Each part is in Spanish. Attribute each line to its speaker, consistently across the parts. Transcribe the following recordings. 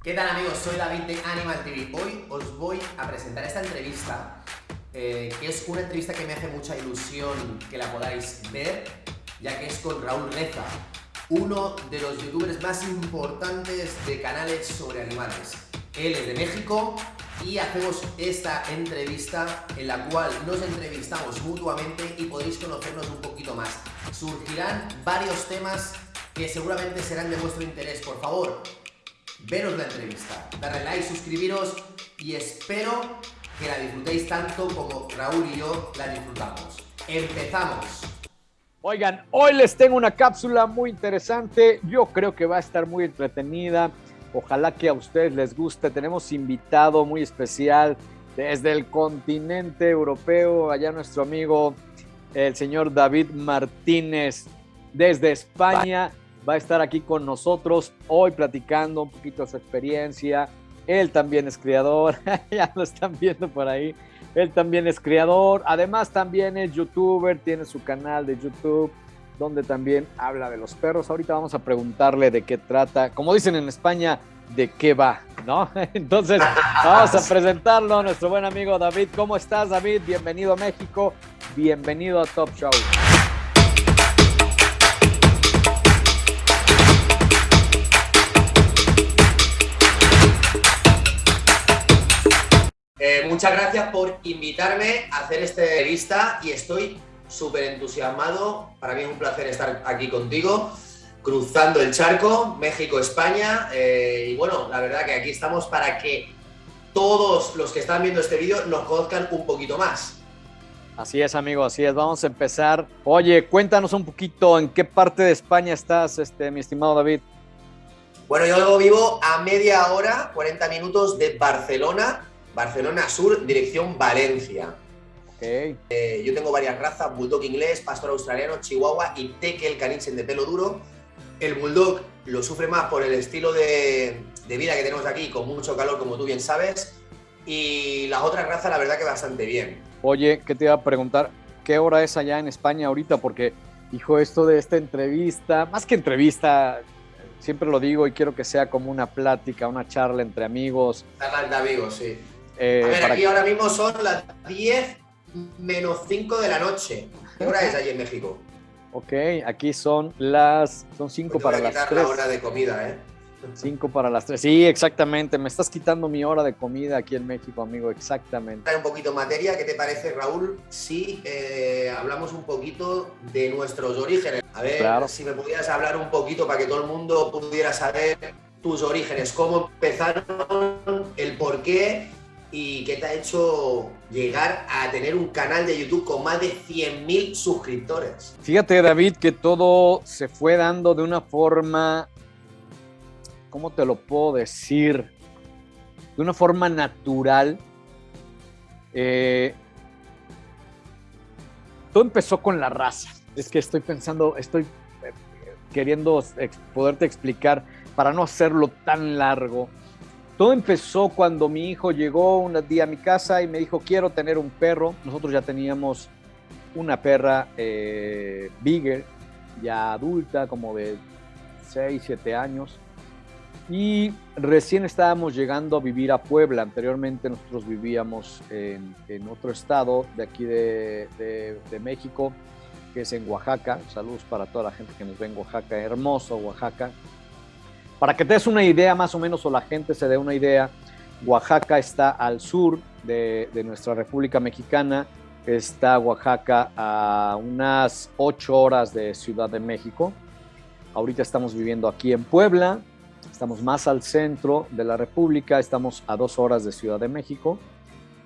Speaker 1: ¿Qué tal amigos? Soy David de Animal TV. Hoy os voy a presentar esta entrevista, eh, que es una entrevista que me hace mucha ilusión que la podáis ver, ya que es con Raúl Reza, uno de los youtubers más importantes de canales sobre animales. Él es de México y hacemos esta entrevista en la cual nos entrevistamos mutuamente y podéis conocernos un poquito más. Surgirán varios temas que seguramente serán de vuestro interés. Por favor, veros la entrevista, darle like, suscribiros y espero que la disfrutéis tanto como Raúl y yo la disfrutamos. ¡Empezamos!
Speaker 2: Oigan, hoy les tengo una cápsula muy interesante. Yo creo que va a estar muy entretenida. Ojalá que a ustedes les guste. Tenemos invitado muy especial desde el continente europeo, allá nuestro amigo el señor David Martínez desde España va a estar aquí con nosotros hoy platicando un poquito de su experiencia. Él también es criador, ya lo están viendo por ahí. Él también es criador, además también es youtuber, tiene su canal de YouTube donde también habla de los perros. Ahorita vamos a preguntarle de qué trata, como dicen en España, de qué va, ¿no? Entonces, vamos a presentarlo a nuestro buen amigo David. ¿Cómo estás, David? Bienvenido a México, bienvenido a Top Show.
Speaker 1: Muchas gracias por invitarme a hacer esta entrevista y estoy súper entusiasmado. Para mí es un placer estar aquí contigo, cruzando el charco, México-España. Eh, y bueno, la verdad que aquí estamos para que todos los que están viendo este vídeo nos conozcan un poquito más.
Speaker 2: Así es, amigo, así es. Vamos a empezar. Oye, cuéntanos un poquito en qué parte de España estás, este, mi estimado David.
Speaker 1: Bueno, yo vivo a media hora, 40 minutos de Barcelona, Barcelona Sur, dirección Valencia.
Speaker 2: Okay.
Speaker 1: Eh, yo tengo varias razas, bulldog inglés, pastor australiano, chihuahua y tekel canichen de pelo duro. El bulldog lo sufre más por el estilo de, de, vida que tenemos aquí, con mucho calor, como tú bien sabes. Y las otras razas, la verdad que bastante bien.
Speaker 2: Oye, ¿qué te iba a preguntar? ¿Qué hora es allá en España ahorita? Porque, hijo, esto de esta entrevista, más que entrevista, siempre lo digo y quiero que sea como una plática, una charla entre amigos.
Speaker 1: Charla entre amigos, sí. Eh, a ver, aquí que... ahora mismo son las 10 menos 5 de la noche. ¿Qué hora es allí en México?
Speaker 2: Ok, aquí son las son 5
Speaker 1: pues
Speaker 2: para las 3.
Speaker 1: la hora de comida, ¿eh?
Speaker 2: 5 para las 3. Sí, exactamente. Me estás quitando mi hora de comida aquí en México, amigo. Exactamente.
Speaker 1: Un poquito materia. ¿Qué te parece, Raúl? Si eh, hablamos un poquito de nuestros orígenes. A ver,
Speaker 2: claro.
Speaker 1: si me pudieras hablar un poquito para que todo el mundo pudiera saber tus orígenes, cómo empezaron, el por qué y qué te ha hecho llegar a tener un canal de YouTube con más de 100.000 suscriptores.
Speaker 2: Fíjate, David, que todo se fue dando de una forma, ¿cómo te lo puedo decir? De una forma natural. Eh, todo empezó con la raza. Es que estoy pensando, estoy eh, queriendo poderte explicar para no hacerlo tan largo. Todo empezó cuando mi hijo llegó un día a mi casa y me dijo, quiero tener un perro. Nosotros ya teníamos una perra eh, bigger, ya adulta, como de 6, 7 años. Y recién estábamos llegando a vivir a Puebla. Anteriormente nosotros vivíamos en, otro estado de aquí de, de, México, que es en Oaxaca. Saludos para toda la gente que nos ve en Oaxaca. Hermoso Oaxaca. Para que te des una idea más o menos o la gente se dé una idea, Oaxaca está al sur de, nuestra República Mexicana, está Oaxaca a unas ocho horas de Ciudad de México. Ahorita estamos viviendo aquí en Puebla, estamos más al centro de la República, estamos a dos horas de Ciudad de México,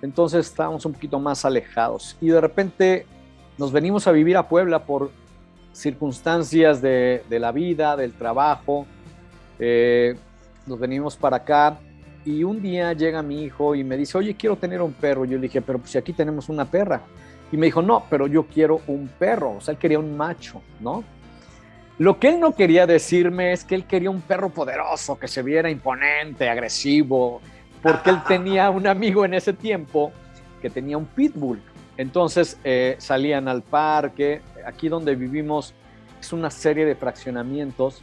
Speaker 2: entonces estamos un poquito más alejados y de repente nos venimos a vivir a Puebla por circunstancias de la vida, del trabajo, eh, nos venimos para acá y un día llega mi hijo y me dice, oye, quiero tener un perro. Yo le dije, pero pues si aquí tenemos una perra. Y me dijo, no, pero yo quiero un perro. O sea, él quería un macho, ¿no? Lo que él no quería decirme es que él quería un perro poderoso, que se viera imponente, agresivo, porque él tenía un amigo en ese tiempo que tenía un pitbull. Entonces eh, salían al parque. Aquí donde vivimos es una serie de fraccionamientos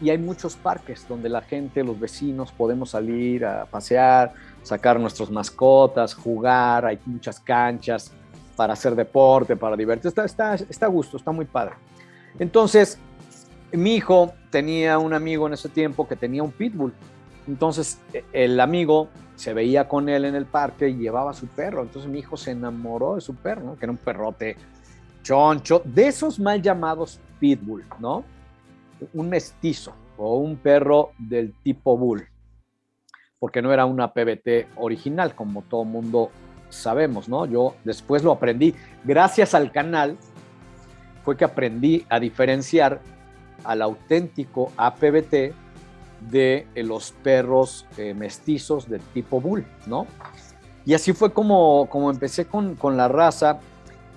Speaker 2: y hay muchos parques donde la gente, los vecinos, podemos salir a pasear, sacar nuestras mascotas, jugar, hay muchas canchas para hacer deporte, para divertirse, está, está, está a gusto, está muy padre. Entonces, mi hijo tenía un amigo en ese tiempo que tenía un pitbull. Entonces, e, el amigo se veía con él en el parque y llevaba su perro. Entonces, mi hijo se enamoró de su perro, que era un perrote choncho, de esos mal llamados pitbull, ¿no? Un mestizo o un perro del tipo bull, porque no era una PBT original, como todo mundo sabemos, ¿no? Yo después lo aprendí. Gracias al canal fue que aprendí a diferenciar al auténtico APBT de los perros eh, mestizos de tipo bull, ¿no? Y así fue como, como empecé con, con, la raza,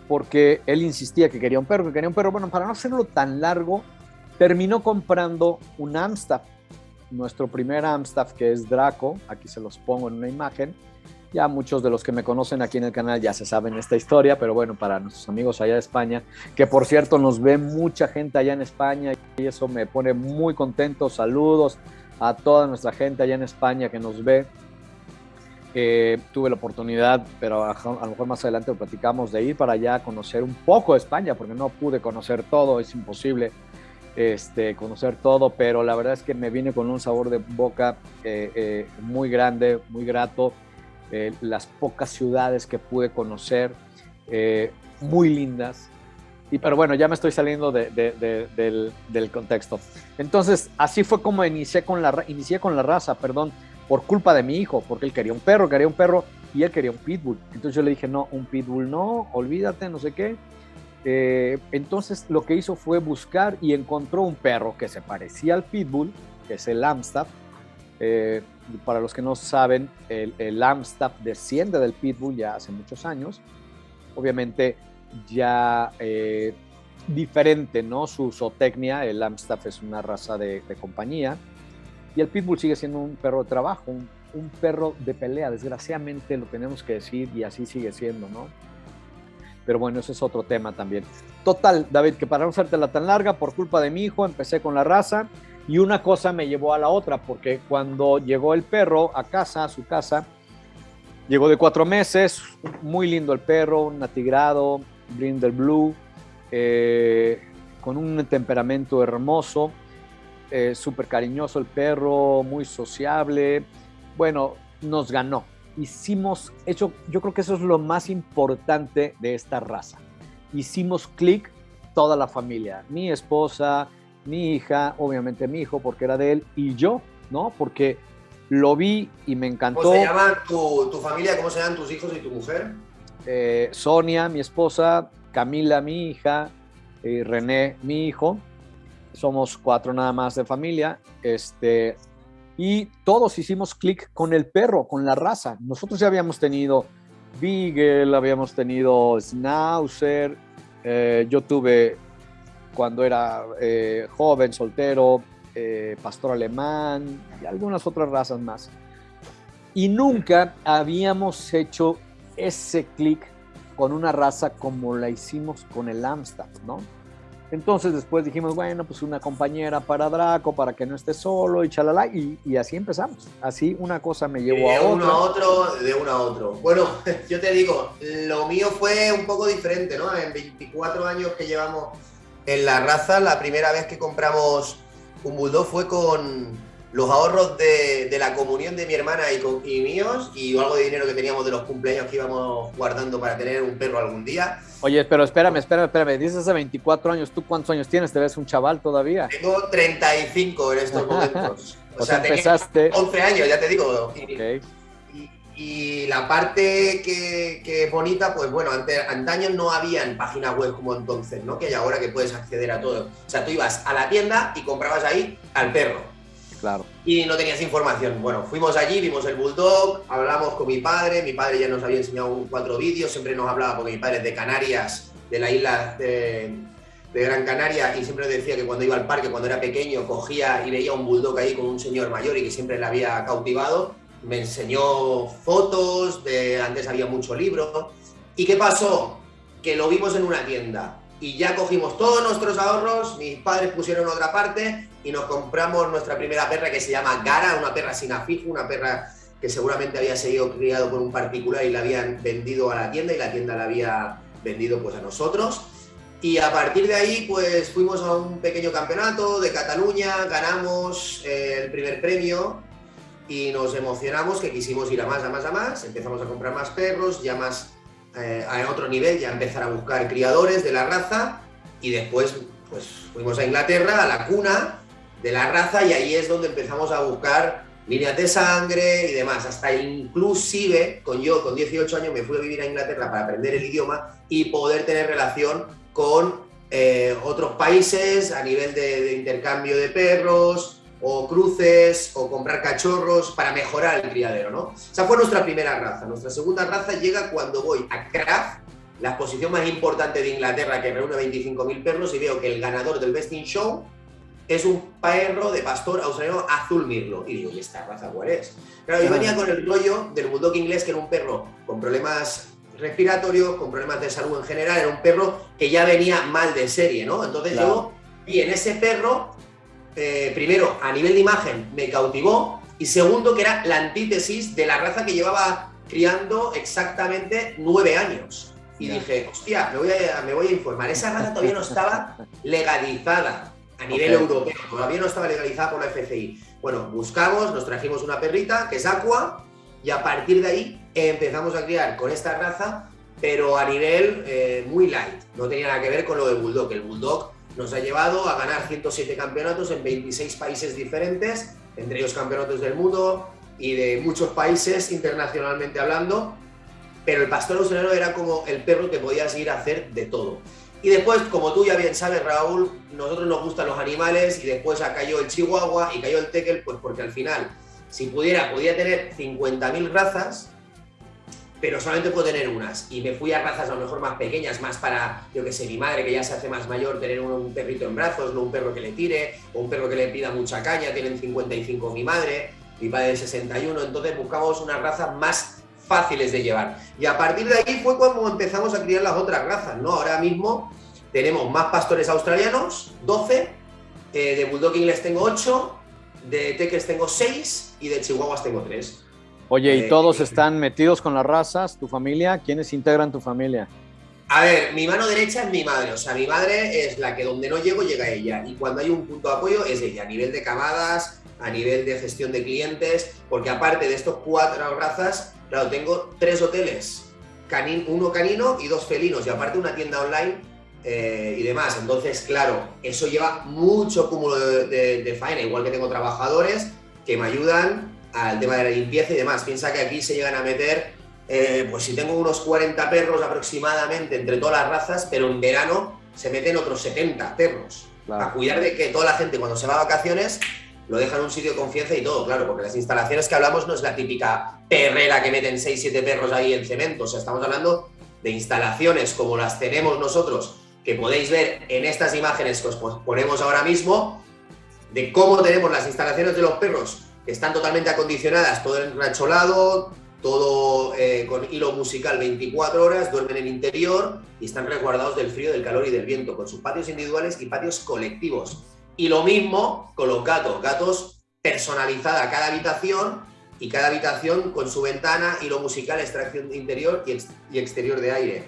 Speaker 2: porque él insistía que quería un perro, que quería un perro. Bueno, para no hacerlo tan largo, terminó comprando un Amstaff, nuestro primer Amstaff, que es Draco, aquí se los pongo en una imagen, ya muchos de los que me conocen aquí en el canal ya se saben esta historia, pero bueno, para nuestros amigos allá de España, que por cierto nos ve mucha gente allá en España y eso me pone muy contento. Saludos a toda nuestra gente allá en España que nos ve. Eh, tuve la oportunidad, pero a, lo mejor más adelante lo platicamos, de ir para allá a conocer un poco de España, porque no pude conocer todo, es imposible este, conocer todo, pero la verdad es que me vine con un sabor de boca eh, eh, muy grande, muy grato eh, las pocas ciudades que pude conocer, muy lindas. Y, pero bueno, ya me estoy saliendo del, contexto. Entonces, así fue como inicié con, la, inicié con la raza, perdón, por culpa de mi hijo, porque él quería un perro, quería un perro y él quería un pitbull. Entonces yo le dije, no, un pitbull no, olvídate, no sé qué. Eh, entonces lo que hizo fue buscar y encontró un perro que se parecía al pitbull, que es el Amstaff, eh, para los que no saben, el, el, Amstaff desciende del Pitbull ya hace muchos años. Obviamente ya eh, diferente, ¿no? Su zootecnia, el Amstaff es una raza de, compañía. Y el Pitbull sigue siendo un perro de trabajo, un, un, perro de pelea. Desgraciadamente lo tenemos que decir y así sigue siendo, ¿no? Pero bueno, ese es otro tema también. Total, David, que para no hacértela tan larga, por culpa de mi hijo, empecé con la raza y una cosa me llevó a la otra, porque cuando llegó el perro a casa, a su casa, llegó de cuatro meses, muy lindo el perro, un atigrado, Brindle Blue, eh, con un temperamento hermoso, eh, súper cariñoso el perro, muy sociable. Bueno, nos ganó. Hicimos, hecho, yo creo que eso es lo más importante de esta raza. Hicimos clic toda la familia, mi esposa, mi hija, obviamente mi hijo porque era de él, y yo, ¿no? Porque lo vi y me encantó.
Speaker 1: ¿Cómo se llama tu, familia? ¿Cómo se llaman tus hijos y tu mujer?
Speaker 2: Eh, Sonia, mi esposa, Camila, mi hija, y René, mi hijo. Somos cuatro nada más de familia. Este, y todos hicimos clic con el perro, con la raza. Nosotros ya habíamos tenido Beagle, habíamos tenido Schnauzer, eh, yo tuve cuando era eh, joven, soltero, eh, pastor alemán y algunas otras razas más. Y nunca habíamos hecho ese clic con una raza como la hicimos con el Amstaff, ¿no? Entonces después dijimos, bueno, pues una compañera para Draco, para que no esté solo y chalala, y, y así empezamos. Así una cosa me llevó a
Speaker 1: otra.
Speaker 2: De
Speaker 1: uno a otro, de uno a otro. Bueno, yo te digo, lo mío fue un poco diferente, ¿no? En 24 años que llevamos en la raza, la primera vez que compramos un bulldog fue con los ahorros de, la comunión de mi hermana y, con, y, míos y algo de dinero que teníamos de los cumpleaños que íbamos guardando para tener un perro algún día.
Speaker 2: Oye, pero espérame, espérame, espérame. Dices hace 24 años, ¿tú cuántos años tienes? ¿Te ves un chaval todavía?
Speaker 1: Tengo 35 en estos momentos.
Speaker 2: o, sea, empezaste...
Speaker 1: 11 años, ya te digo. Okay. Y la parte que, es bonita, pues bueno, antes, antaño no habían páginas web como entonces, ¿no? Que hay ahora que puedes acceder a todo. O sea, tú ibas a la tienda y comprabas ahí al perro.
Speaker 2: Claro.
Speaker 1: Y no tenías información. Bueno, fuimos allí, vimos el bulldog, hablamos con mi padre, mi padre ya nos había enseñado cuatro vídeos, siempre nos hablaba porque mi padre es de Canarias, de la isla de, Gran Canaria, y siempre decía que cuando iba al parque, cuando era pequeño, cogía y veía un bulldog ahí con un señor mayor y que siempre le había cautivado me enseñó fotos, de antes había mucho libro. ¿Y qué pasó? Que lo vimos en una tienda y ya cogimos todos nuestros ahorros, mis padres pusieron otra parte y nos compramos nuestra primera perra que se llama Gara, una perra sin afijo, una perra que seguramente había sido criado por un particular y la habían vendido a la tienda y la tienda la había vendido pues a nosotros. Y a partir de ahí, pues fuimos a un pequeño campeonato de Cataluña, ganamos eh, el primer premio y nos emocionamos que quisimos ir a más, a más, a más. Empezamos a comprar más perros, ya más eh, a otro nivel, ya empezar a buscar criadores de la raza y después pues fuimos a Inglaterra, a la cuna de la raza y ahí es donde empezamos a buscar líneas de sangre y demás. Hasta inclusive, con yo con 18 años me fui a vivir a Inglaterra para aprender el idioma y poder tener relación con eh, otros países a nivel de, intercambio de perros o cruces o comprar cachorros para mejorar el criadero, ¿no? Esa fue nuestra primera raza. Nuestra segunda raza llega cuando voy a Craft, la exposición más importante de Inglaterra que reúne 25.000 perros y veo que el ganador del Best in Show es un perro de pastor australiano azul mirlo. Y digo, ¿y esta raza cuál es? Claro, yo venía con el rollo del bulldog inglés, que era un perro con problemas respiratorio, con problemas de salud en general, era un perro que ya venía mal de serie, ¿no? Entonces yo vi en ese perro, eh, primero, a nivel de imagen, me cautivó, y segundo, que era la antítesis de la raza que llevaba criando exactamente nueve años. Y dije, hostia, me voy, a, me voy a informar. Esa raza todavía no estaba legalizada a nivel europeo, todavía no estaba legalizada por la FCI. Bueno, buscamos, nos trajimos una perrita, que es Aqua, y a partir de ahí empezamos a criar con esta raza, pero a nivel eh, muy light. No tenía nada que ver con lo de Bulldog. El Bulldog nos ha llevado a ganar 107 campeonatos en 26 países diferentes, entre ellos campeonatos del mundo y de muchos países internacionalmente hablando. Pero el pastor australiano era como el perro que podías ir a hacer de todo. Y después, como tú ya bien sabes, Raúl, nosotros nos gustan los animales y después cayó el chihuahua y cayó el tekel, pues porque al final si pudiera, podía tener 50.000 razas, pero solamente puedo tener unas. Y me fui a razas a lo mejor más pequeñas, más para, yo que sé, mi madre que ya se hace más mayor, tener un, perrito en brazos, no un perro que le tire, o un perro que le pida mucha caña, tienen 55 mi madre, mi padre de 61, entonces buscamos unas razas más fáciles de llevar. Y a partir de ahí fue cuando empezamos a criar las otras razas, ¿no? Ahora mismo tenemos más pastores australianos, 12, eh, de Bulldog inglés tengo 8, de Teques tengo seis y de Chihuahuas tengo tres.
Speaker 2: Oye, ¿y eh, todos están metidos con las razas? ¿Tu familia? ¿Quiénes integran tu familia?
Speaker 1: A ver, mi mano derecha es mi madre, o sea, mi madre es la que donde no llego llega ella y cuando hay un punto de apoyo es ella, a nivel de camadas, a nivel de gestión de clientes, porque aparte de estos cuatro razas, claro, tengo tres hoteles, uno canino y dos felinos y aparte una tienda online eh, y demás. Entonces, claro, eso lleva mucho cúmulo de, faena, igual que tengo trabajadores que me ayudan al tema de la limpieza y demás. Piensa que aquí se llegan a meter, eh, pues si tengo unos 40 perros aproximadamente entre todas las razas, pero en verano se meten otros 70 perros. A cuidar de que toda la gente cuando se va a vacaciones lo deja en un sitio de confianza y todo, claro, porque las instalaciones que hablamos no es la típica perrera que meten 6-7 perros ahí en cemento, o sea, estamos hablando de instalaciones como las tenemos nosotros que podéis ver en estas imágenes que os ponemos ahora mismo, de cómo tenemos las instalaciones de los perros, que están totalmente acondicionadas, todo enracholado, todo eh, con hilo musical 24 horas, duermen en interior y están resguardados del frío, del calor y del viento, con sus patios individuales y patios colectivos. Y lo mismo con los gatos, gatos personalizada cada habitación y cada habitación con su ventana, hilo musical, extracción interior y exterior de aire.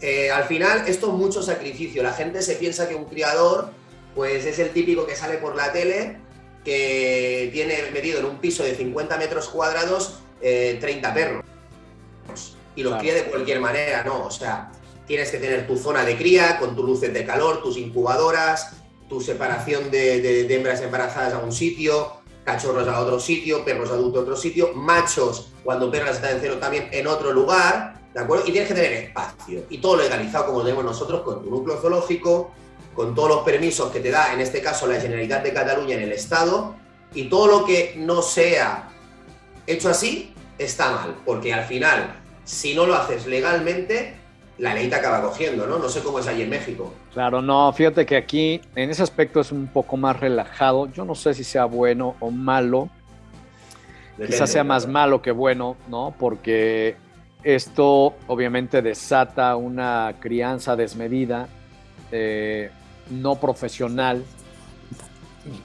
Speaker 1: Eh, al final esto es mucho sacrificio. La gente se piensa que un criador pues es el típico que sale por la tele, que tiene metido en un piso de 50 metros cuadrados 30 eh, perros y los cría de cualquier manera, ¿no? O sea, tienes que tener tu zona de cría con tus luces de calor, tus incubadoras, tu separación de, hembras embarazadas a un sitio, cachorros a otro sitio, perros adultos a otro sitio, machos cuando perras están en cero también en otro lugar, ¿de acuerdo? Y tienes que tener espacio y todo legalizado como tenemos nosotros con tu núcleo zoológico, con todos los permisos que te da, en este caso, la Generalitat de Cataluña en el Estado, y todo lo que no sea hecho así está mal, porque al final, si no lo haces legalmente, la ley te acaba cogiendo, ¿no? No sé cómo es allí en México.
Speaker 2: Claro, no, fíjate que aquí en ese aspecto es un poco más relajado. Yo no sé si sea bueno o malo. Quizás sea más malo que bueno, ¿no? Porque esto obviamente desata una crianza desmedida, eh, no profesional,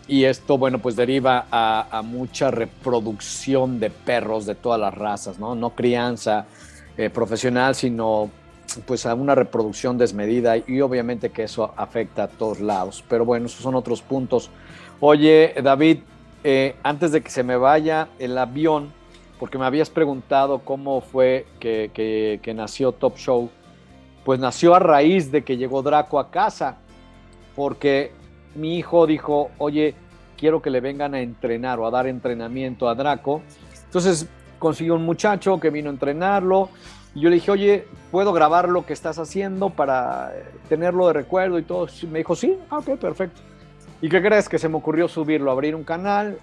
Speaker 2: Y esto, bueno, pues deriva a, mucha reproducción de perros de todas las razas, ¿no? No crianza eh, profesional, sino pues a una reproducción desmedida y obviamente que eso afecta a todos lados. Pero bueno, esos son otros puntos. Oye, David, eh, antes de que se me vaya el avión, porque me habías preguntado cómo fue que, que nació Top Show, pues nació a raíz de que llegó Draco a casa, porque mi hijo dijo, oye, quiero que le vengan a entrenar o a dar entrenamiento a Draco. Entonces consiguió un muchacho que vino a entrenarlo y yo le dije, oye, ¿puedo grabar lo que estás haciendo para tenerlo de recuerdo y todo? me dijo, sí, ah, ok, perfecto. ¿Y qué crees? Que se me ocurrió subirlo, abrir un canal,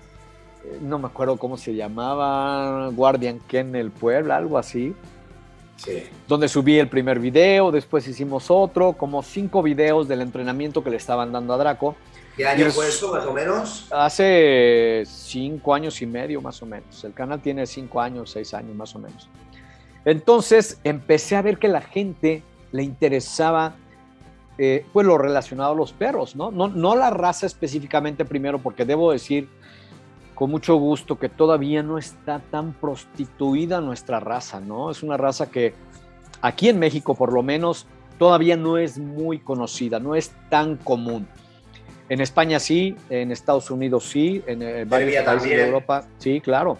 Speaker 2: eh, no me acuerdo cómo se llamaba, Guardian Ken el Puebla, algo así. Sí. Donde subí el primer video, después hicimos otro, como cinco videos del entrenamiento que le estaban dando a Draco.
Speaker 1: ¿Qué año fue eso, más o menos?
Speaker 2: Hace cinco años y medio, más o menos. El canal tiene cinco años, seis años, más o menos. Entonces empecé a ver que la gente le interesaba eh, pues lo relacionado a los perros, ¿no? ¿no? No la raza específicamente primero, porque debo decir con mucho gusto que todavía no está tan prostituida nuestra raza, ¿no? Es una raza que aquí en México por lo menos todavía no es muy conocida, no es tan común. En España sí, en Estados Unidos sí, en eh, varios países de Europa sí, claro.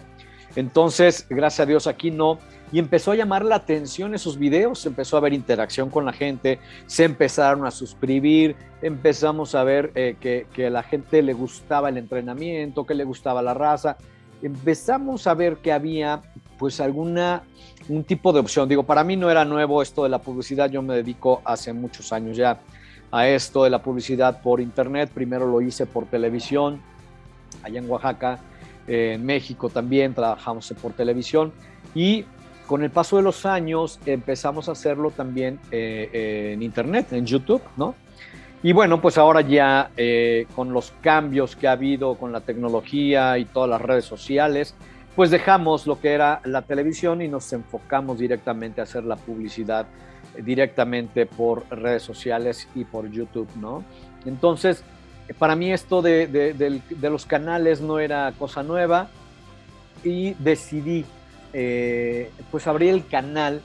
Speaker 2: Entonces, gracias a Dios aquí no y empezó a llamar la atención esos videos, empezó a haber interacción con la gente, se empezaron a suscribir, empezamos a ver eh, que, a la gente le gustaba el entrenamiento, que le gustaba la raza, empezamos a ver que había pues alguna, un tipo de opción. Digo, para mí no era nuevo esto de la publicidad, yo me dedico hace muchos años ya a esto de la publicidad por internet, primero lo hice por televisión, allá en Oaxaca, en México también trabajamos por televisión. Y con el paso de los años empezamos a hacerlo también eh, eh, en Internet, en YouTube, ¿no? Y bueno, pues ahora ya eh, con los cambios que ha habido con la tecnología y todas las redes sociales, pues dejamos lo que era la televisión y nos enfocamos directamente a hacer la publicidad directamente por redes sociales y por YouTube, ¿no? Entonces, para mí esto de, de los canales no era cosa nueva y decidí eh, pues abrí el canal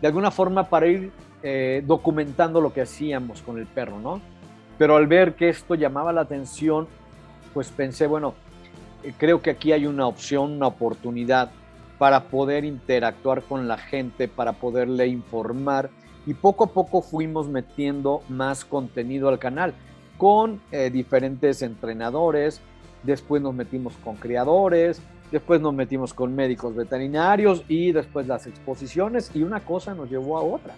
Speaker 2: de alguna forma para ir eh, documentando lo que hacíamos con el perro, ¿no? Pero al ver que esto llamaba la atención, pues pensé, bueno, eh, creo que aquí hay una opción, una oportunidad para poder interactuar con la gente, para poderle informar y poco a poco fuimos metiendo más contenido al canal con diferentes entrenadores, después nos metimos con criadores, después nos metimos con médicos veterinarios y después las exposiciones y una cosa nos llevó a otra.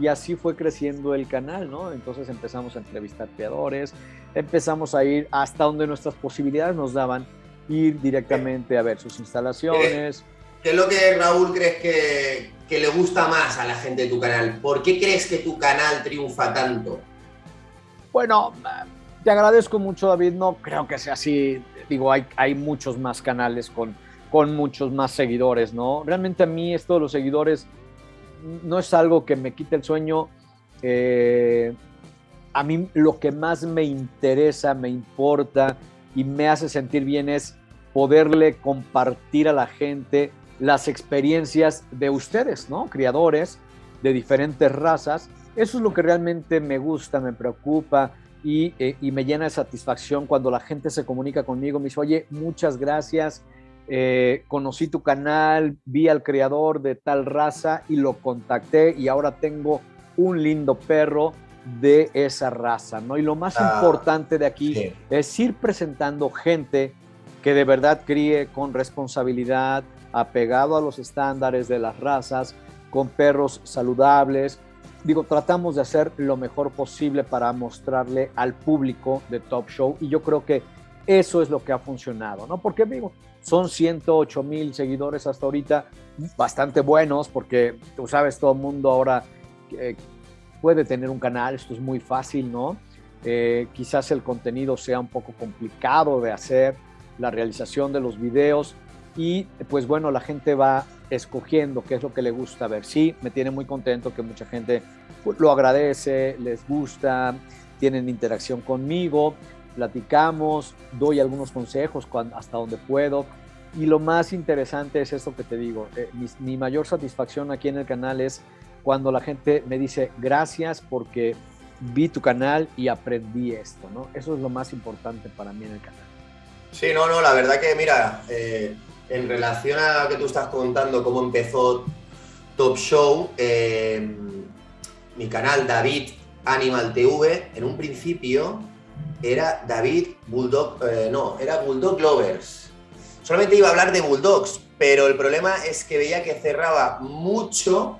Speaker 2: Y así fue creciendo el canal, ¿no? Entonces empezamos a entrevistar creadores, empezamos a ir hasta donde nuestras posibilidades nos daban, ir directamente a ver sus instalaciones.
Speaker 1: ¿Qué es lo que Raúl crees que, que le gusta más a la gente de tu canal? ¿Por qué crees que tu canal triunfa tanto?
Speaker 2: Bueno, te agradezco mucho, David. No creo que sea así digo, hay, muchos más canales con, con muchos más seguidores, ¿no? Realmente a mí esto de los seguidores no es algo que me quite el sueño. Eh, a mí lo que más me interesa, me importa y me hace sentir bien es poderle compartir a la gente las experiencias de ustedes, ¿no? Criadores de diferentes razas. Eso es lo que realmente me gusta, me preocupa, eh, y, me llena de satisfacción cuando la gente se comunica conmigo, me dice, oye, muchas gracias, eh, conocí tu canal, vi al creador de tal raza y lo contacté y ahora tengo un lindo perro de esa raza, ¿no? Y lo más ah, importante de aquí es ir presentando gente que de verdad críe con responsabilidad, apegado a los estándares de las razas, con perros saludables, digo, tratamos de hacer lo mejor posible para mostrarle al público de Top Show y yo creo que eso es lo que ha funcionado, ¿no? Porque digo, son 108 mil seguidores hasta ahorita, bastante buenos, porque tú sabes, todo el mundo ahora eh, puede tener un canal, esto es muy fácil, ¿no? Eh, quizás el contenido sea un poco complicado de hacer, la realización de los videos, y pues bueno, la gente va escogiendo qué es lo que le gusta ver. Sí, me tiene muy contento que mucha gente lo agradece, les gusta, tienen interacción conmigo, platicamos, doy algunos consejos hasta donde puedo. Y lo más interesante es esto que te digo, eh, mi, mayor satisfacción aquí en el canal es cuando la gente me dice gracias porque vi tu canal y aprendí esto, ¿no? Eso es lo más importante para mí en el canal.
Speaker 1: Sí, no, no, la verdad que mira, eh, en relación a lo que tú estás contando, cómo empezó Top Show, eh, mi canal David Animal TV, en un principio era David Bulldog, eh, no, era Bulldog Lovers. Solamente iba a hablar de Bulldogs, pero el problema es que veía que cerraba mucho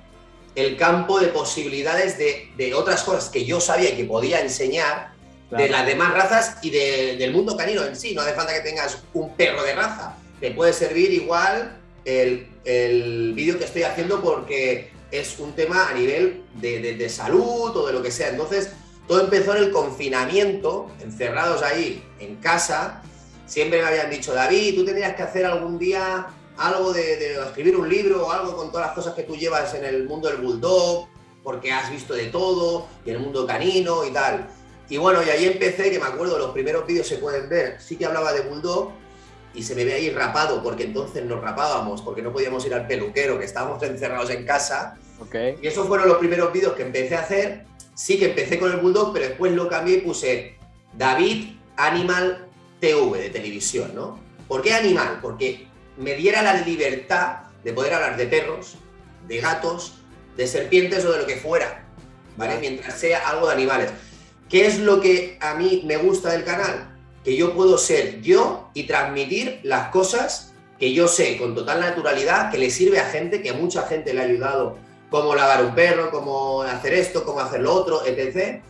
Speaker 1: el campo de posibilidades de, otras cosas que yo sabía que podía enseñar de las demás razas y del mundo canino en sí. No hace falta que tengas un perro de raza. Te puede servir igual el, el vídeo que estoy haciendo porque es un tema a nivel de, salud o de lo que sea. Entonces, todo empezó en el confinamiento, encerrados ahí en casa. Siempre me habían dicho, David, tú tendrías que hacer algún día algo de, escribir un libro o algo con todas las cosas que tú llevas en el mundo del bulldog, porque has visto de todo, y el mundo canino y tal. Y bueno, y ahí empecé, que me acuerdo, los primeros vídeos se pueden ver, sí que hablaba de bulldog, y se me ve ahí rapado, porque entonces nos rapábamos, porque no podíamos ir al peluquero, que estábamos encerrados en casa.
Speaker 2: Okay.
Speaker 1: Y esos fueron los primeros vídeos que empecé a hacer. Sí que empecé con el Bulldog, pero después lo cambié y puse David Animal TV de televisión, ¿no? ¿Por qué animal? Porque me diera la libertad de poder hablar de perros, de gatos, de serpientes o de lo que fuera, ¿vale? Mientras sea algo de animales. ¿Qué es lo que a mí me gusta del canal? Que yo puedo ser yo y transmitir las cosas que yo sé con total naturalidad, que le sirve a gente, que mucha gente le ha ayudado, cómo lavar un perro, cómo hacer esto, cómo hacer lo otro, etc.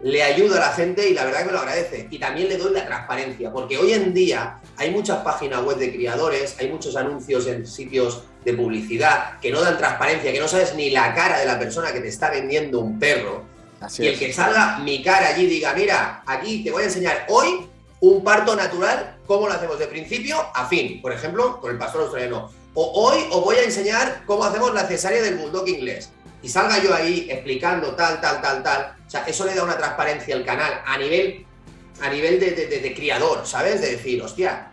Speaker 1: Le ayuda a la gente y la verdad que me lo agradece. Y también le doy la transparencia, porque hoy en día hay muchas páginas web de criadores, hay muchos anuncios en sitios de publicidad que no dan transparencia, que no sabes ni la cara de la persona que te está vendiendo un perro. y el que salga mi cara allí y diga, mira, aquí te voy a enseñar hoy un parto natural, ¿cómo lo hacemos de principio a fin? Por ejemplo, con el pastor australiano. O hoy os voy a enseñar cómo hacemos la cesárea del bulldog inglés. Y salga yo ahí explicando tal, tal, tal, tal. O sea, eso le da una transparencia al canal a nivel, a nivel de, criador, ¿sabes? De decir, hostia,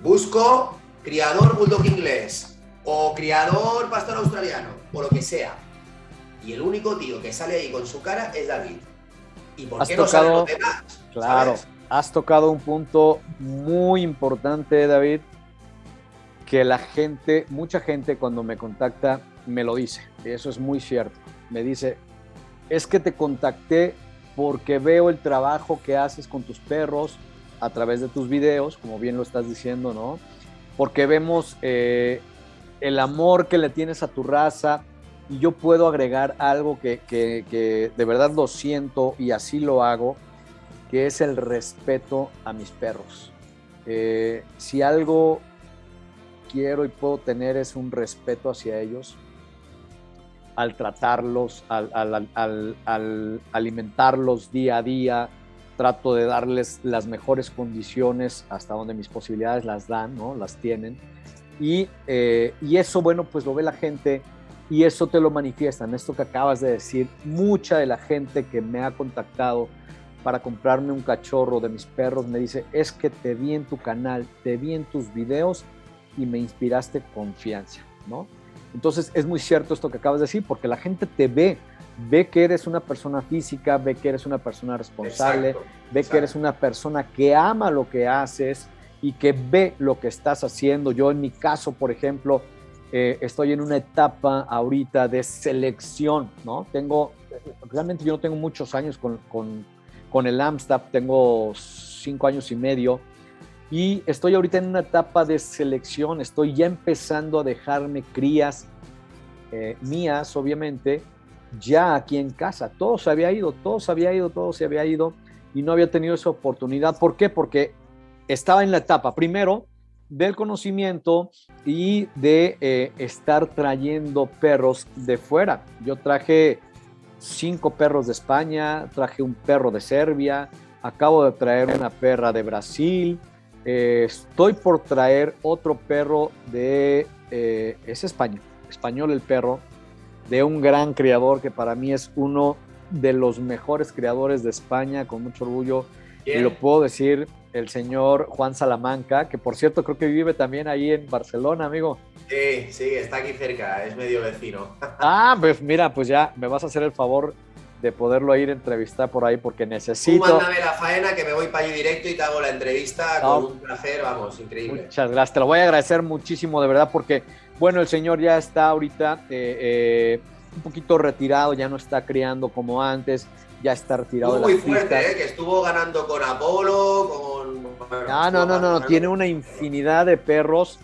Speaker 1: busco criador bulldog inglés o criador pastor australiano o lo que sea. Y el único tío que sale ahí con su cara es David. ¿Y por qué no salen los demás?
Speaker 2: Claro has tocado un punto muy importante, David, que la gente, mucha gente cuando me contacta me lo dice, y eso es muy cierto. Me dice, es que te contacté porque veo el trabajo que haces con tus perros a través de tus videos, como bien lo estás diciendo, ¿no? Porque vemos eh, el amor que le tienes a tu raza y yo puedo agregar algo que, que de verdad lo siento y así lo hago que es el respeto a mis perros. Eh, si algo quiero y puedo tener es un respeto hacia ellos, al tratarlos, al, alimentarlos día a día, trato de darles las mejores condiciones hasta donde mis posibilidades las dan, ¿no? las tienen. Y, eh, y eso, bueno, pues lo ve la gente y eso te lo manifiestan. Esto que acabas de decir, mucha de la gente que me ha contactado para comprarme un cachorro de mis perros, me dice, es que te vi en tu canal, te vi en tus videos y me inspiraste confianza, ¿no? Entonces es muy cierto esto que acabas de decir, porque la gente te ve, ve que eres una persona física, ve que eres una persona responsable, ve que eres una persona que ama lo que haces y que ve lo que estás haciendo. Yo en mi caso, por ejemplo, eh, estoy en una etapa ahorita de selección, ¿no? Tengo, realmente yo no tengo muchos años con, con con el Amstaff, tengo cinco años y medio y estoy ahorita en una etapa de selección, estoy ya empezando a dejarme crías eh, mías, obviamente, ya aquí en casa. Todo se había ido, todo se había ido, todo se había ido y no había tenido esa oportunidad. ¿Por qué? Porque estaba en la etapa, primero, del conocimiento y de eh, estar trayendo perros de fuera. Yo traje cinco perros de España, traje un perro de Serbia, acabo de traer una perra de Brasil, eh, estoy por traer otro perro de, eh, es español, español el perro, de un gran criador que para mí es uno de los mejores criadores de España, con mucho orgullo, y lo puedo decir el señor Juan Salamanca, que por cierto creo que vive también ahí en Barcelona, amigo.
Speaker 1: Sí, sí, está aquí cerca, es medio vecino.
Speaker 2: Ah, pues mira, pues ya me vas a hacer el favor de poderlo ir a entrevistar por ahí porque necesito.
Speaker 1: Tú mándame la faena que me voy para allí directo y te hago la entrevista con un placer, vamos, increíble.
Speaker 2: Muchas gracias, te lo voy a agradecer muchísimo de verdad porque, bueno, el señor ya está ahorita eh, eh, un poquito retirado, ya no está criando como antes, ya está retirado.
Speaker 1: Estuvo muy fuerte, ¿eh? que estuvo ganando con Apolo, con...
Speaker 2: no, no, no, no, tiene una infinidad de perros.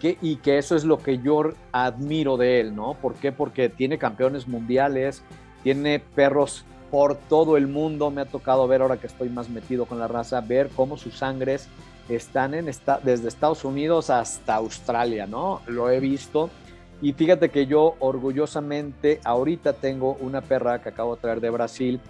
Speaker 2: Que, y que eso es lo que yo admiro de él, ¿no? ¿Por qué? Porque tiene campeones mundiales, tiene perros por todo el mundo. Me ha tocado ver, ahora que estoy más metido con la raza, ver cómo sus sangres están en esta, desde Estados Unidos hasta Australia, ¿no? Lo he visto. Y fíjate que yo orgullosamente ahorita tengo una perra que acabo de traer de Brasil,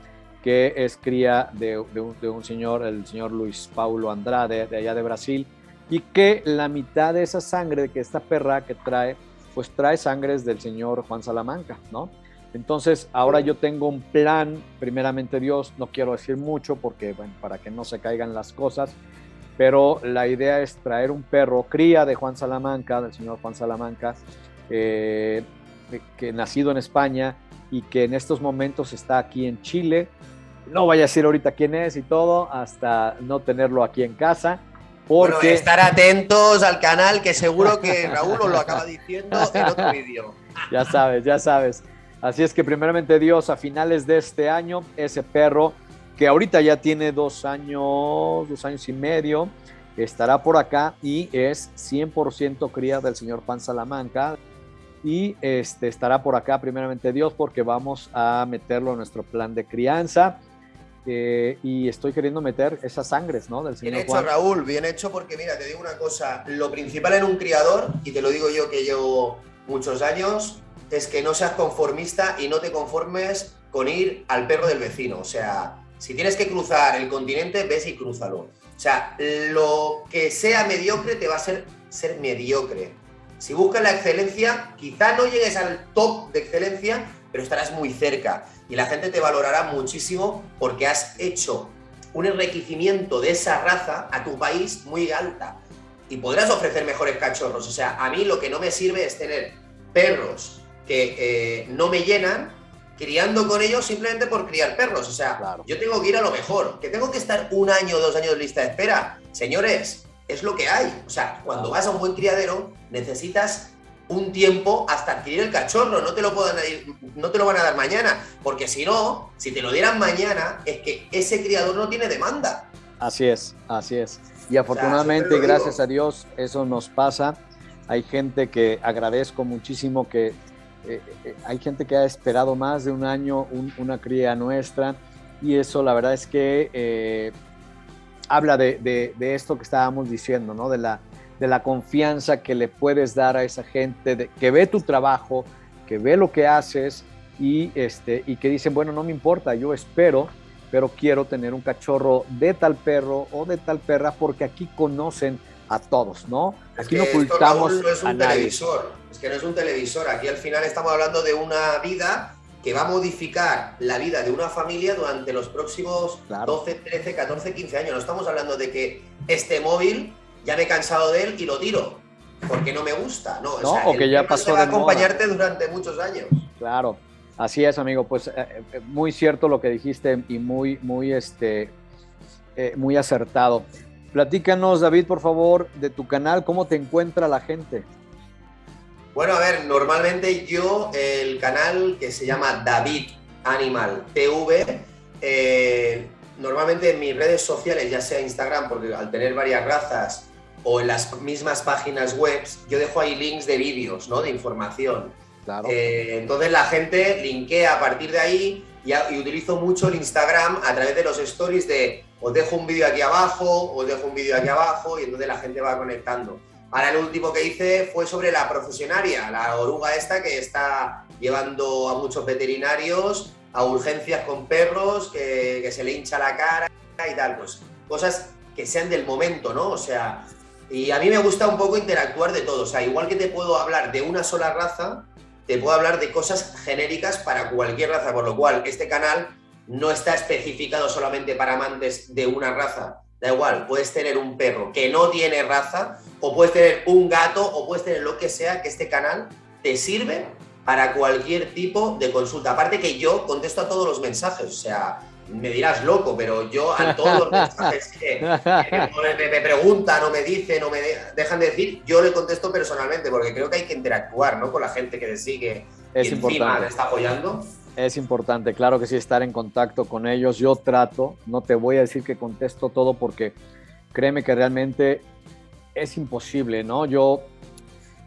Speaker 2: que es cría de, un, de, un, señor, el señor Luis Paulo Andrade, de allá de Brasil, y que la mitad de esa sangre que esta perra que trae, pues trae sangres del señor Juan Salamanca, ¿no? Entonces, ahora yo tengo un plan, primeramente Dios, no quiero decir mucho porque, bueno, para que no se caigan las cosas, pero la idea es traer un perro cría de Juan Salamanca, del señor Juan Salamanca, eh, que nacido en España y que en estos momentos está aquí en Chile. No vaya a decir ahorita quién es y todo, hasta no tenerlo aquí en casa. Porque...
Speaker 1: estar atentos al canal, que seguro que Raúl os lo acaba diciendo en otro vídeo.
Speaker 2: Ya sabes, ya sabes. Así es que primeramente Dios, a finales de este año, ese perro que ahorita ya tiene dos años, dos años y medio, estará por acá y es 100% cría del señor Juan Salamanca. Y este, estará por acá primeramente Dios porque vamos a meterlo en nuestro plan de crianza. Eh, y estoy queriendo meter esas sangres, ¿no?
Speaker 1: Del señor bien hecho, Raúl, bien hecho, porque mira, te digo una cosa, lo principal en un criador, y te lo digo yo que llevo muchos años, es que no seas conformista y no te conformes con ir al perro del vecino. O sea, si tienes que cruzar el continente, ves y crúzalo. O sea, lo que sea mediocre te va a ser ser mediocre. Si buscas la excelencia, quizá no llegues al top de excelencia, pero estarás muy cerca. Y la gente te valorará muchísimo porque has hecho un enriquecimiento de esa raza a tu país muy alta. Y podrás ofrecer mejores cachorros. O sea, a mí lo que no me sirve es tener perros que eh, no me llenan criando con ellos simplemente por criar perros. O sea, yo tengo que ir a lo mejor. Que tengo que estar un año o dos años de lista de espera. Señores, es lo que hay. O sea, cuando vas a un buen criadero, necesitas un tiempo hasta adquirir el cachorro. No te lo, puedan, no te lo van a dar mañana. Porque si no, si te lo dieran mañana, es que ese criador no tiene demanda.
Speaker 2: Así es, así es. Y afortunadamente, gracias a Dios, eso nos pasa. Hay gente que agradezco muchísimo que eh, eh, hay gente que ha esperado más de un año una cría nuestra y eso la verdad es que eh, habla de, esto que estábamos diciendo, ¿no? De la, de la confianza que le puedes dar a esa gente que ve tu trabajo, que ve lo que haces y, este, y que dicen, bueno, no me importa, yo espero, pero quiero tener un cachorro de tal perro o de tal perra porque aquí conocen a todos, ¿no? Aquí no ocultamos
Speaker 1: es un televisor, es que no es un televisor, aquí al final estamos hablando de una vida que va a modificar la vida de una familia durante los próximos 12, 13, 14, 15 años. No estamos hablando de que este móvil ya me he cansado de él y lo tiro porque no me gusta, no,
Speaker 2: o, que ya pasó
Speaker 1: va a acompañarte durante muchos años.
Speaker 2: Claro. Así es, amigo, pues eh, eh, muy cierto lo que dijiste y muy, muy, este, eh, muy acertado. Platícanos, David, por favor, de tu canal, ¿cómo te encuentra la gente?
Speaker 1: Bueno, a ver, normalmente yo, el canal que se llama David Animal TV, eh, normalmente en mis redes sociales, ya sea Instagram, porque al tener varias razas, o en las mismas páginas web, yo dejo ahí links de vídeos, ¿no? De información. Claro. Eh, entonces la gente linkea a partir de ahí y, y, utilizo mucho el Instagram a través de los stories de os dejo un vídeo aquí abajo, os dejo un vídeo aquí abajo y entonces la gente va conectando. Ahora el último que hice fue sobre la profesionaria, la oruga esta que está llevando a muchos veterinarios a urgencias con perros, que, se le hincha la cara y tal, pues cosas que sean del momento, ¿no? O sea, y a mí me gusta un poco interactuar de todo, o sea, igual que te puedo hablar de una sola raza, te puedo hablar de cosas genéricas para cualquier raza, por lo cual este canal no está especificado solamente para amantes de una raza. Da igual, puedes tener un perro que no tiene raza, o puedes tener un gato, o puedes tener lo que sea, que este canal te sirve para cualquier tipo de consulta. Aparte que yo contesto a todos los mensajes, o sea, me dirás loco, pero yo a todos los mensajes que, me, preguntan o me dicen o me dejan de decir, yo le contesto personalmente, porque creo que hay que interactuar ¿no? con la gente que te sigue
Speaker 2: es y encima
Speaker 1: te está apoyando.
Speaker 2: Es importante, claro que sí, estar en contacto con ellos. Yo trato, no te voy a decir que contesto todo porque créeme que realmente es imposible, ¿no? Yo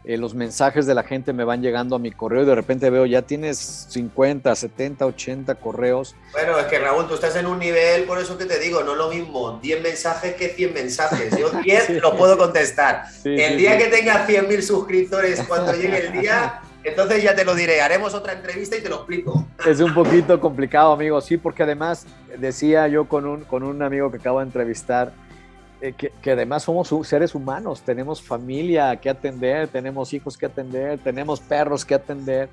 Speaker 2: eh, los mensajes de la gente me van llegando a mi correo y de repente veo ya tienes 50, 70, 80 correos.
Speaker 1: Bueno, es que Raúl, tú estás en un nivel, por eso que te digo, no es lo mismo 10 mensajes que 100 mensajes. Yo 10 los puedo contestar. el día que tenga 100.000 suscriptores, cuando llegue el día, entonces ya te lo diré. Haremos otra entrevista y te lo explico.
Speaker 2: Es un poquito complicado, amigo, sí, porque además decía yo con un, con un amigo que acabo de entrevistar, eh, que, además somos seres humanos, tenemos familia que atender, tenemos hijos que atender, tenemos perros que atender.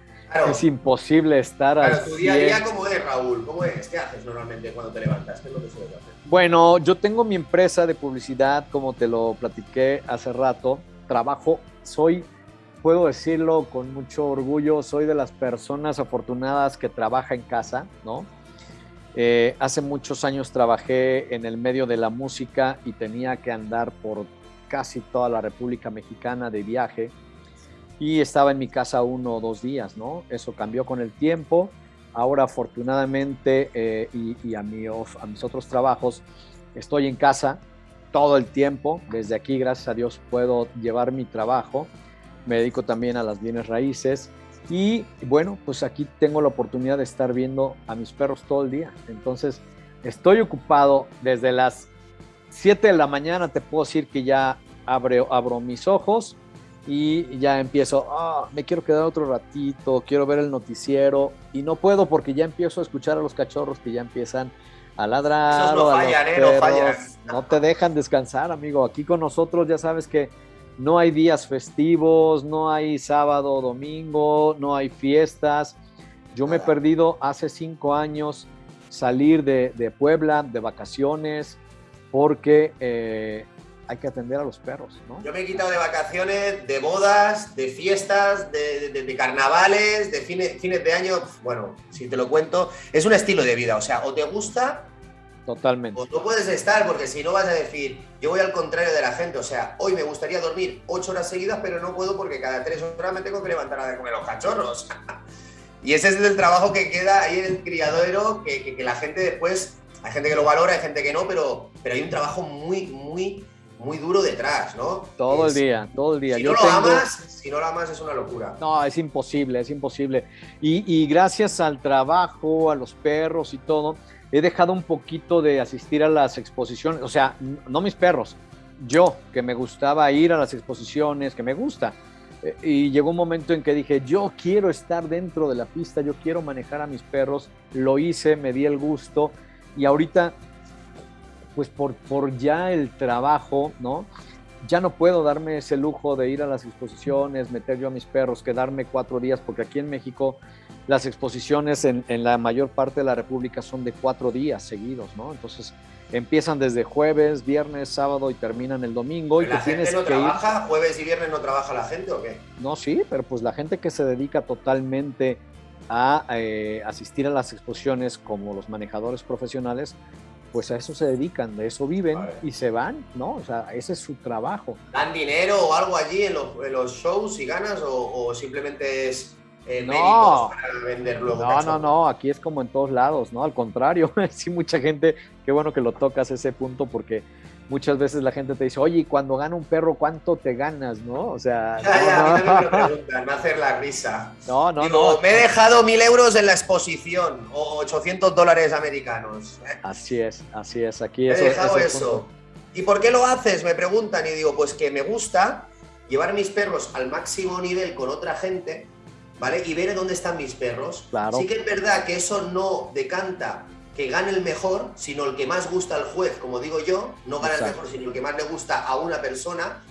Speaker 2: Es imposible estar
Speaker 1: Pero tu día a día, ¿cómo es, Raúl? ¿Cómo es? ¿Qué haces normalmente cuando te levantas? ¿Qué es lo que sueles hacer?
Speaker 2: Bueno, yo tengo mi empresa de publicidad, como te lo platiqué hace rato. Trabajo, soy, puedo decirlo con mucho orgullo, soy de las personas afortunadas que trabaja en casa, ¿no? Eh, hace muchos años trabajé en el medio de la música y tenía que andar por casi toda la República Mexicana de viaje y estaba en mi casa uno o dos días, ¿no? Eso cambió con el tiempo. Ahora afortunadamente eh, y, a, a mis otros trabajos estoy en casa todo el tiempo. Desde aquí, gracias a Dios, puedo llevar mi trabajo. Me dedico también a las bienes raíces y bueno, pues aquí tengo la oportunidad de estar viendo a mis perros todo el día. Entonces, estoy ocupado desde las 7 de la mañana, te puedo decir que ya abro, abro mis ojos y ya empiezo, ah, me quiero quedar otro ratito, quiero ver el noticiero y no puedo porque ya empiezo a escuchar a los cachorros que ya empiezan a ladrar.
Speaker 1: no fallan, ¿eh? No
Speaker 2: te dejan descansar, amigo. Aquí con nosotros ya sabes que no hay días festivos, no hay sábado, domingo, no hay fiestas. Yo me he perdido hace cinco años salir de, Puebla de vacaciones porque eh, hay que atender a los perros. ¿no?
Speaker 1: Yo me he quitado de vacaciones, de bodas, de fiestas, de, carnavales, de fines, fines de año. Bueno, si te lo cuento, es un estilo de vida. O sea, o te gusta
Speaker 2: Totalmente.
Speaker 1: O no puedes estar, porque si no vas a decir, yo voy al contrario de la gente. O sea, hoy me gustaría dormir ocho horas seguidas, pero no puedo porque cada tres horas me tengo que levantar a comer los cachorros. y ese es el trabajo que queda ahí en el criadero, que, que, la gente después, hay gente que lo valora, hay gente que no, pero, pero hay un trabajo muy, muy, muy duro detrás, ¿no?
Speaker 2: Todo el día, todo el día.
Speaker 1: Si no lo amas, si no lo amas es una locura.
Speaker 2: No, es imposible, es imposible. Y, y gracias al trabajo, a los perros y todo, he dejado un poquito de asistir a las exposiciones, o sea, no mis perros, yo, que me gustaba ir a las exposiciones, que me gusta. Eh, y llegó un momento en que dije, yo quiero estar dentro de la pista, yo quiero manejar a mis perros, lo hice, me di el gusto y ahorita, pues por, por ya el trabajo, ¿no? Ya no puedo darme ese lujo de ir a las exposiciones, meter yo a mis perros, quedarme cuatro días, porque aquí en México las exposiciones en, la mayor parte de la República son de cuatro días seguidos, ¿no? Entonces empiezan desde jueves, viernes, sábado y terminan el domingo. Y
Speaker 1: ¿La gente no trabaja? ¿Jueves y viernes no trabaja la gente o qué?
Speaker 2: No, sí, pero pues la gente que se dedica totalmente a eh, asistir a las exposiciones como los manejadores profesionales, pues a eso se dedican, de eso viven y se van, ¿no? O sea, ese es su trabajo.
Speaker 1: ¿Dan dinero o algo allí en los, shows y ganas o simplemente es eh,
Speaker 2: no,
Speaker 1: para vender luego.
Speaker 2: No, no, no, aquí es como en todos lados, ¿no? Al contrario, sí, mucha gente, qué bueno que lo tocas ese punto porque muchas veces la gente te dice, oye, cuando gana un perro, ¿cuánto te ganas, no? O sea.
Speaker 1: Ya, ya, a mí me preguntan, me hacer la risa.
Speaker 2: No, no, no.
Speaker 1: Me he dejado mil euros en la exposición o 800 dólares americanos.
Speaker 2: Así es, así es. Aquí
Speaker 1: he dejado eso. ¿Y por qué lo haces? Me preguntan y digo, pues que me gusta llevar mis perros al máximo nivel con otra gente ¿vale? Y ver dónde están mis perros.
Speaker 2: Claro.
Speaker 1: Sí que es verdad que eso no decanta que gane el mejor, sino el que más gusta al juez, como digo yo, no gana el mejor, sino el que más le gusta a una persona.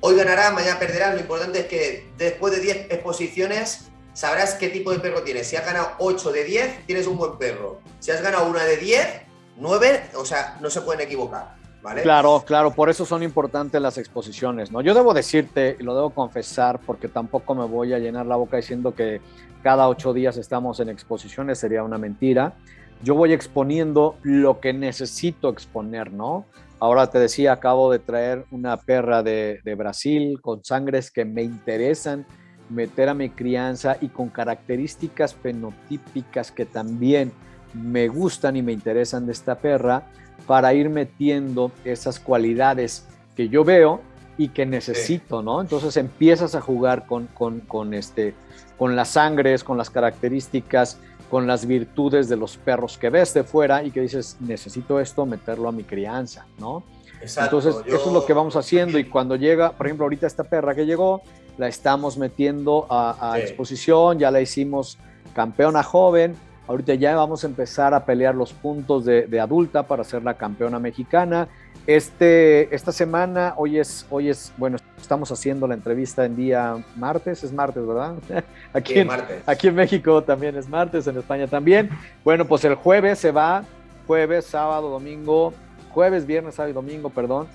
Speaker 1: Hoy ganará, mañana perderá, lo importante es que después de 10 exposiciones sabrás qué tipo de perro tienes. Si has ganado 8 de 10, tienes un buen perro. Si has ganado una de 10, 9, o sea, no se pueden equivocar.
Speaker 2: Claro, claro, por eso son importantes las exposiciones, ¿no? Yo debo decirte, y lo debo confesar, porque tampoco me voy a llenar la boca diciendo que cada ocho días estamos en exposiciones, sería una mentira. Yo voy exponiendo lo que necesito exponer, ¿no? Ahora te decía, acabo de traer una perra de, de Brasil con sangres que me interesan meter a mi crianza y con características fenotípicas que también me gustan y me interesan de esta perra para ir metiendo esas cualidades que yo veo y que necesito, ¿no? Entonces empiezas a jugar con, con, este, con las sangres, con las características, con las virtudes de los perros que ves de fuera y que dices, necesito esto, meterlo a mi crianza, ¿no? Entonces, eso es lo que vamos haciendo y cuando llega, por ejemplo, ahorita esta perra que llegó, la estamos metiendo a, exposición, ya la hicimos campeona joven, ahorita ya vamos a empezar a pelear los puntos de, de adulta para ser la campeona mexicana. Este, esta semana, hoy es, hoy es, bueno, estamos haciendo la entrevista en día martes, es martes, ¿verdad? Aquí, en, aquí en México también es martes, en España también. Bueno, pues el jueves se va, jueves, sábado, domingo, jueves, viernes, sábado y domingo, perdón,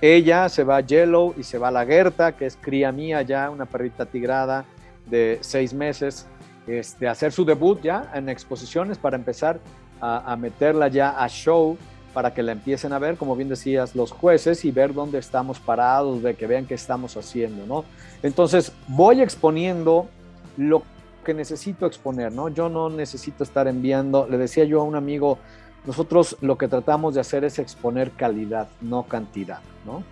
Speaker 2: ella se va a Yellow y se va a la Gerta, que es cría mía ya, una perrita tigrada de seis meses, este, hacer su debut ya en exposiciones para empezar a, meterla ya a show para que la empiecen a ver, como bien decías, los jueces y ver dónde estamos parados, de que vean qué estamos haciendo, ¿no? Entonces, voy exponiendo lo que necesito exponer, ¿no? Yo no necesito estar enviando, le decía yo a un amigo, nosotros lo que tratamos de hacer es exponer calidad, no cantidad, ¿no?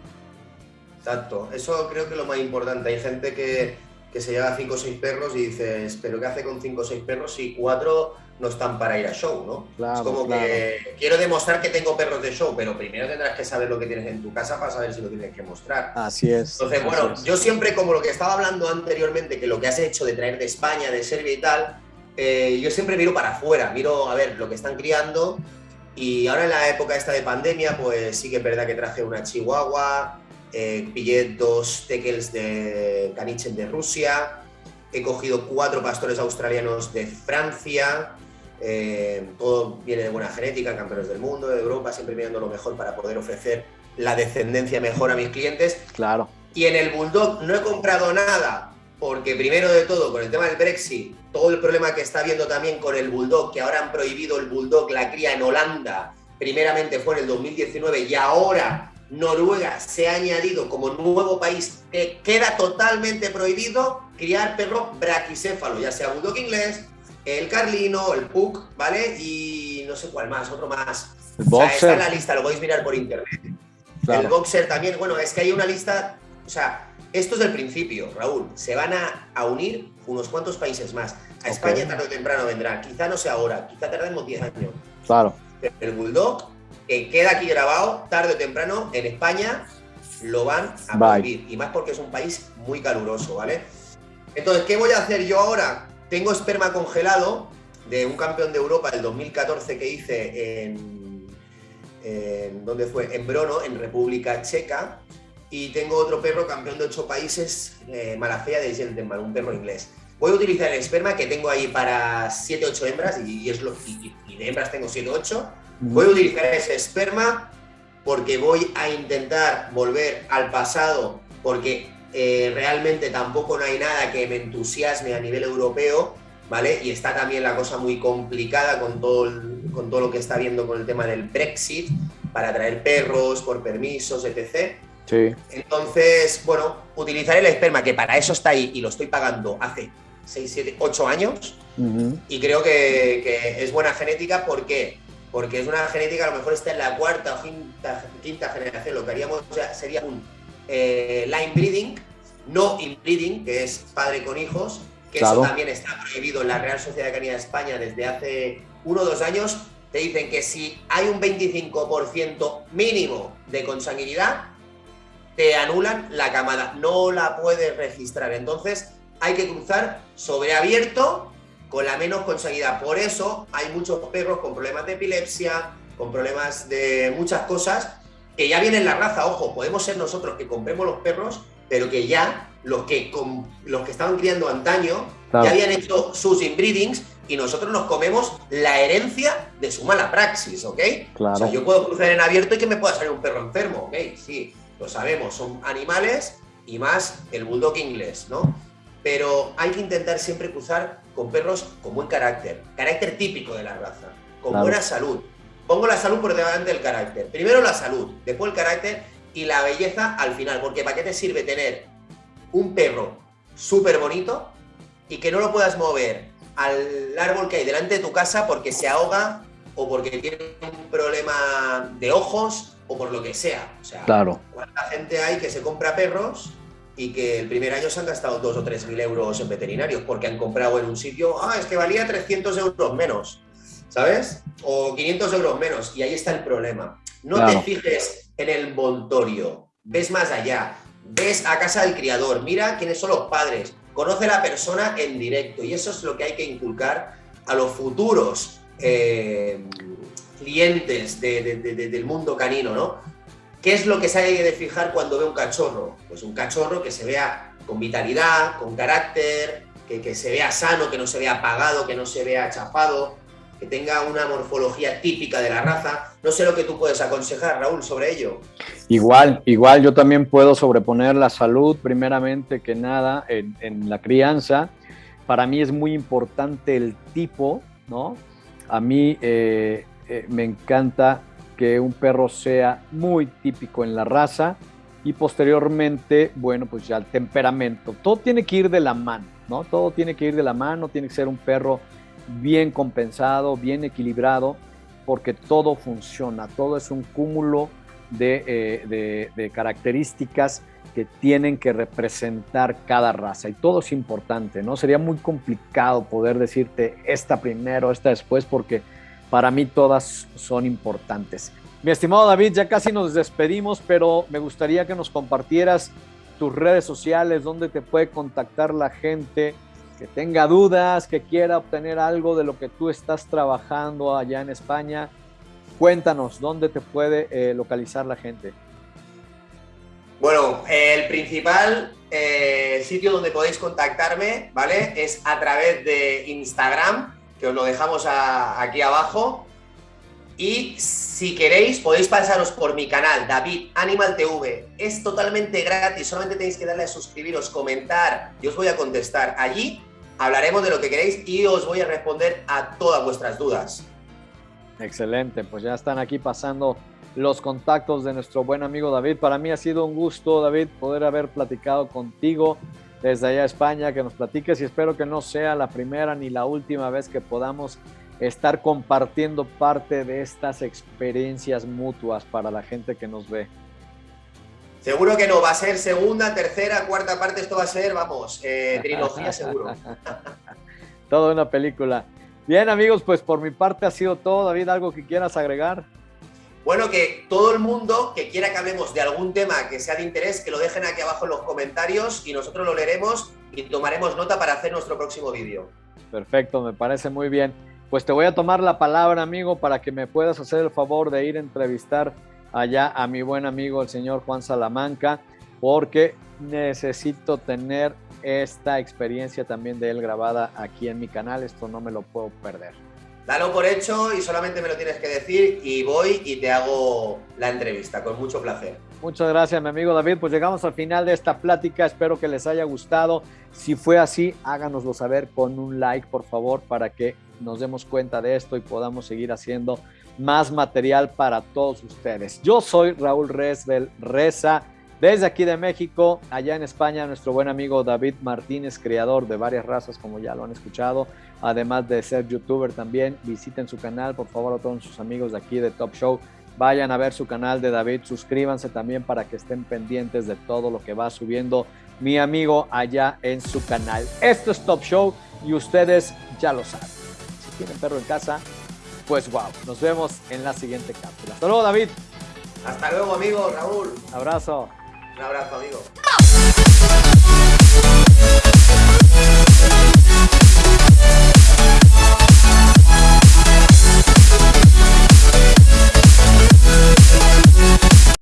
Speaker 1: Exacto, eso creo que es lo más importante. Hay gente que, que se lleva cinco o seis perros y dices, pero ¿qué hace con cinco o seis perros si cuatro no están para ir a show, ¿no? Claro, es como que quiero demostrar que tengo perros de show, pero primero tendrás que saber lo que tienes en tu casa para saber si lo tienes que mostrar.
Speaker 2: Así es.
Speaker 1: Entonces, bueno, yo siempre, como lo que estaba hablando anteriormente, que lo que has hecho de traer de España, de Serbia y tal, eh, yo siempre miro para afuera, miro a ver lo que están criando y ahora en la época esta de pandemia, pues sí que es verdad que traje una chihuahua, eh, pillé dos teckels de caniches de Rusia, he cogido cuatro pastores australianos de Francia, eh, todo viene de buena genética, campeones del mundo, de Europa, siempre mirando lo mejor para poder ofrecer la descendencia mejor a mis clientes.
Speaker 2: Claro.
Speaker 1: Y en el Bulldog no he comprado nada, porque primero de todo, con el tema del Brexit, todo el problema que está habiendo también con el Bulldog, que ahora han prohibido el Bulldog, la cría en Holanda, primeramente fue en el 2019 y ahora Noruega se ha añadido como nuevo país que queda totalmente prohibido criar perro braquicéfalo, ya sea Bulldog inglés, el Carlino, el Pug, ¿vale? Y no sé cuál más, otro más. O sea, está en la lista, lo podéis mirar por internet. El Boxer también, bueno, es que hay una lista, o sea, esto es el principio, Raúl. Se van a, unir unos cuantos países más. A España tarde o temprano vendrá. Quizá no sea ahora, quizá tardemos 10 años.
Speaker 2: Claro.
Speaker 1: el Bulldog, que queda aquí grabado, tarde o temprano, en España lo van a prohibir. Y más porque es un país muy caluroso, ¿vale? Entonces, ¿qué voy a hacer yo ahora? Tengo esperma congelado de un campeón de Europa del 2014 que hice en, en ¿dónde fue? En Brono, en República Checa, y tengo otro perro campeón de ocho países, eh, Malafea de Gentleman, un perro inglés. Voy a utilizar el esperma que tengo ahí para 7-8 hembras, y, es lo, y, de hembras tengo 7-8. Voy a utilizar ese esperma porque voy a intentar volver al pasado, porque eh, realmente tampoco no hay nada que me entusiasme a nivel europeo, ¿vale? Y está también la cosa muy complicada con todo, con todo lo que está viendo con el tema del Brexit, para traer perros por permisos, etc. Entonces, bueno, utilizaré el esperma, que para eso está ahí y lo estoy pagando hace 6, 7, 8 años. Y creo que, es buena genética. ¿Por qué? Porque es una genética, a lo mejor está en la cuarta o quinta, generación. Lo que haríamos sería un eh, line breeding, no inbreeding, que es padre con hijos, que eso también está prohibido en la Real Sociedad de Canidad de España desde hace uno o dos años. Te dicen que si hay un 25% mínimo de consanguinidad, te anulan la camada, no la puedes registrar. Entonces hay que cruzar sobre abierto con la menos consanguinidad. Por eso hay muchos perros con problemas de epilepsia, con problemas de muchas cosas, que ya vienen la raza. Ojo, podemos ser nosotros que compremos los perros, pero que ya los que, con, los que estaban criando antaño ya habían hecho sus inbreedings y nosotros nos comemos la herencia de su mala praxis, ¿ok?
Speaker 2: Claro.
Speaker 1: O sea, yo puedo cruzar en abierto y que me pueda salir un perro enfermo, ¿ok? Sí, lo sabemos, son animales y más el bulldog inglés, ¿no? Pero hay que intentar siempre cruzar con perros con buen carácter, carácter típico de la raza, con buena salud. Pongo la salud por delante del carácter. Primero la salud, después el carácter y la belleza al final, porque ¿para qué te sirve tener un perro súper bonito y que no lo puedas mover al árbol que hay delante de tu casa porque se ahoga o porque tiene un problema de ojos o por lo que sea. O sea,
Speaker 2: claro.
Speaker 1: ¿cuánta gente hay que se compra perros y que el primer año se han gastado 2 o 3 mil euros en veterinarios porque han comprado en un sitio, ah, es que valía 300 euros menos, ¿sabes? O 500 euros menos y ahí está el problema. No te fijes en el montorio, ves más allá, ves a casa del criador, mira quiénes son los padres, conoce a la persona en directo y eso es lo que hay que inculcar a los futuros eh, clientes del mundo canino, ¿no? ¿Qué es lo que se hay de fijar cuando ve un cachorro? Pues un cachorro que se vea con vitalidad, con carácter, que, que se vea sano, que no se vea apagado, que no se vea chafado, que tenga una morfología típica de la raza. No sé lo que tú puedes aconsejar, Raúl, sobre ello.
Speaker 2: Igual, igual yo también puedo sobreponer la salud, primeramente que nada, en, la crianza. Para mí es muy importante el tipo, ¿no? A mí eh, eh, me encanta que un perro sea muy típico en la raza y posteriormente, bueno, pues ya el temperamento. Todo tiene que ir de la mano, ¿no? Todo tiene que ir de la mano, tiene que ser un perro bien compensado, bien equilibrado, porque todo funciona, todo es un cúmulo de, eh, características que tienen que representar cada raza y todo es importante, ¿no? Sería muy complicado poder decirte esta primero, esta después, porque para mí todas son importantes. Mi estimado David, ya casi nos despedimos, pero me gustaría que nos compartieras tus redes sociales, dónde te puede contactar la gente, que tenga dudas, que quiera obtener algo de lo que tú estás trabajando allá en España, cuéntanos, ¿dónde te puede eh, localizar la gente?
Speaker 1: Bueno, el principal eh, sitio donde podéis contactarme, ¿vale? Es a través de Instagram, que os lo dejamos aquí abajo. Y si queréis, podéis pasaros por mi canal, David Animal TV. Es totalmente gratis, solamente tenéis que darle a suscribiros, comentar, y os voy a contestar. Allí hablaremos de lo que queréis y os voy a responder a todas vuestras dudas.
Speaker 2: Excelente, pues ya están aquí pasando los contactos de nuestro buen amigo David. Para mí ha sido un gusto, David, poder haber platicado contigo desde allá a España, que nos platiques y espero que no sea la primera ni la última vez que podamos estar compartiendo parte de estas experiencias mutuas para la gente que nos ve.
Speaker 1: Seguro que no, va a ser segunda, tercera, cuarta parte, esto va a ser, vamos, eh, trilogía seguro.
Speaker 2: Toda una película. Bien amigos, pues por mi parte ha sido todo. David, ¿algo que quieras agregar?
Speaker 1: Bueno, que todo el mundo que quiera que hablemos de algún tema que sea de interés, que lo dejen aquí abajo en los comentarios y nosotros lo leeremos y tomaremos nota para hacer nuestro próximo vídeo.
Speaker 2: Perfecto, me parece muy bien. Pues te voy a tomar la palabra, amigo, para que me puedas hacer el favor de ir a entrevistar allá a mi buen amigo el señor Juan Salamanca, porque necesito tener esta experiencia también de él grabada aquí en mi canal, esto no me lo puedo perder.
Speaker 1: Dalo por hecho y solamente me lo tienes que decir y voy y te hago la entrevista, con mucho placer.
Speaker 2: Muchas gracias, mi amigo David. Pues llegamos al final de esta plática. Espero que les haya gustado. Si fue así, háganoslo saber con un like, por favor, para que nos demos cuenta de esto y podamos seguir haciendo más material para todos ustedes. Yo soy Raúl Resbel Reza. Desde aquí de México, allá en España, nuestro buen amigo David Martínez, creador de varias razas, como ya lo han escuchado, además de ser youtuber también. Visiten su canal, por favor, a todos sus amigos de aquí de Top Show. Vayan a ver su canal de David, suscríbanse también para que estén pendientes de todo lo que va subiendo mi amigo allá en su canal. Esto es Top Show y ustedes ya lo saben. Si tienen perro en casa, pues wow, nos vemos en la siguiente cápsula. Hasta luego, David.
Speaker 1: Hasta luego, amigo Raúl.
Speaker 2: Abrazo.
Speaker 1: Un abrazo, amigo.